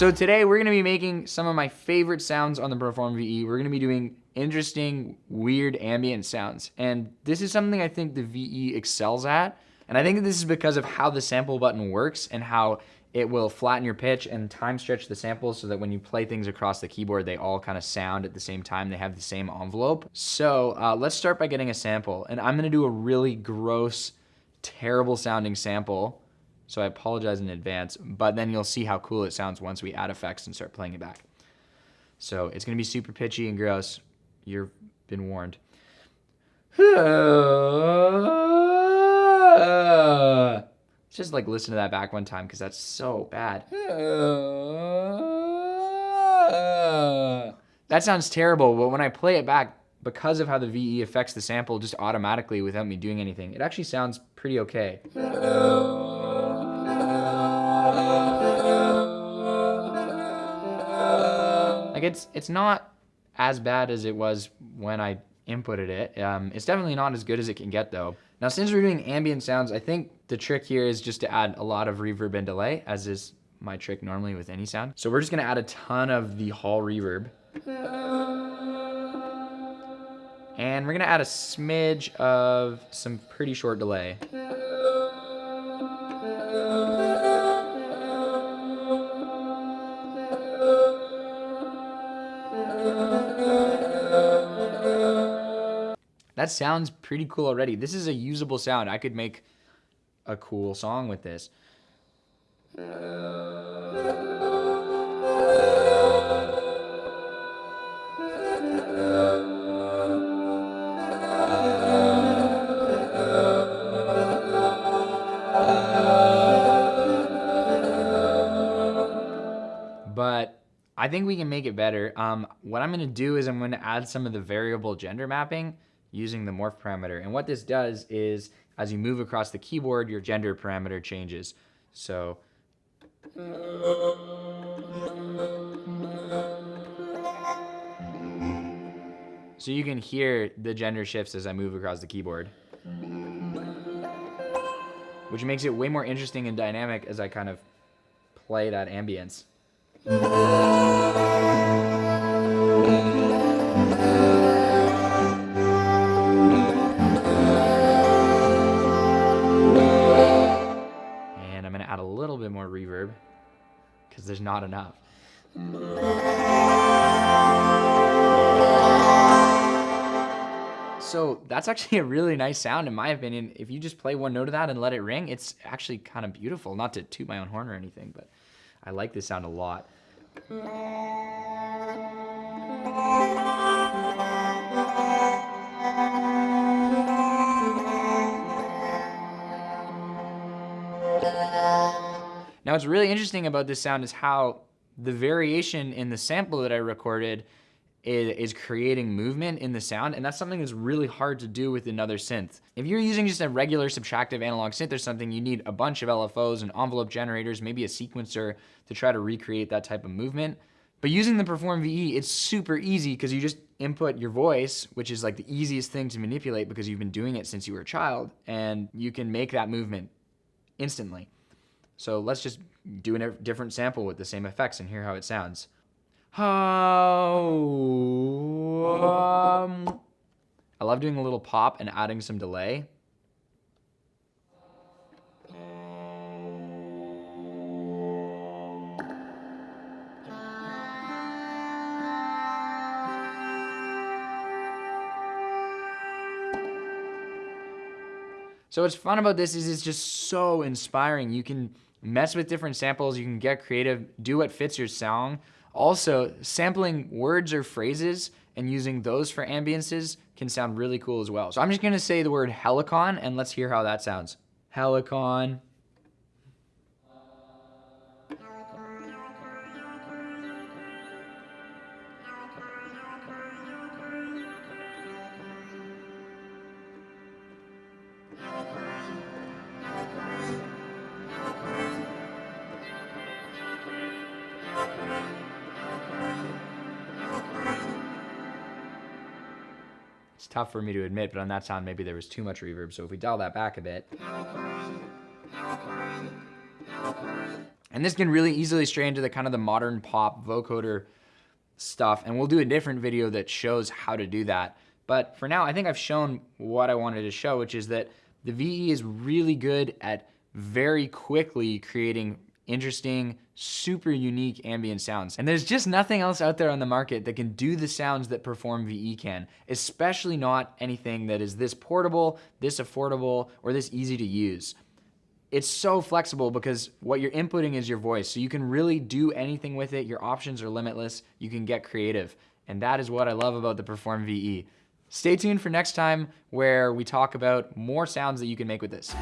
So today we're gonna be making some of my favorite sounds on the Perform VE. We're gonna be doing interesting, weird ambient sounds. And this is something I think the VE excels at. And I think this is because of how the sample button works and how it will flatten your pitch and time stretch the samples so that when you play things across the keyboard, they all kind of sound at the same time. They have the same envelope. So uh, let's start by getting a sample. And I'm gonna do a really gross, terrible sounding sample. So I apologize in advance, but then you'll see how cool it sounds once we add effects and start playing it back. So it's gonna be super pitchy and gross. You've been warned. Just like listen to that back one time because that's so bad. That sounds terrible, but when I play it back, because of how the VE affects the sample just automatically without me doing anything, it actually sounds pretty okay. Like it's it's not as bad as it was when I inputted it. Um, it's definitely not as good as it can get though. Now since we're doing ambient sounds, I think the trick here is just to add a lot of reverb and delay, as is my trick normally with any sound. So we're just gonna add a ton of the hall reverb. And we're gonna add a smidge of some pretty short delay. That sounds pretty cool already. This is a usable sound. I could make a cool song with this. But I think we can make it better. Um, what I'm gonna do is I'm gonna add some of the variable gender mapping using the morph parameter. And what this does is as you move across the keyboard, your gender parameter changes. So So you can hear the gender shifts as I move across the keyboard. Which makes it way more interesting and dynamic as I kind of play that ambience. Because there's not enough. So that's actually a really nice sound in my opinion. If you just play one note of that and let it ring, it's actually kind of beautiful. Not to toot my own horn or anything, but I like this sound a lot. Now what's really interesting about this sound is how the variation in the sample that I recorded is, creating movement in the sound, and that's something that's really hard to do with another synth. If you're using just a regular subtractive analog synth or something, you need a bunch of LFOs and envelope generators, maybe a sequencer to try to recreate that type of movement. But using the Perform VE, it's super easy because you just input your voice, which is like the easiest thing to manipulate because you've been doing it since you were a child, and you can make that movement instantly. So let's just do a different sample with the same effects and hear how it sounds. Um, I love doing a little pop and adding some delay. So what's fun about this is it's just so inspiring. You can mess with different samples, you can get creative, do what fits your song. Also, sampling words or phrases and using those for ambiances can sound really cool as well. So I'm just gonna say the word helicon and let's hear how that sounds. Helicon. It's tough for me to admit, but on that sound, maybe there was too much reverb. So if we dial that back a bit. And this can really easily stray into the kind of the modern pop vocoder stuff. And we'll do a different video that shows how to do that. But for now, I think I've shown what I wanted to show, which is that the VE is really good at very quickly creating interesting, super unique ambient sounds. And there's just nothing else out there on the market that can do the sounds that Perform VE can, especially not anything that is this portable, this affordable, or this easy to use. It's so flexible because what you're inputting is your voice. So you can really do anything with it. Your options are limitless. You can get creative. And that is what I love about the Perform VE. Stay tuned for next time where we talk about more sounds that you can make with this.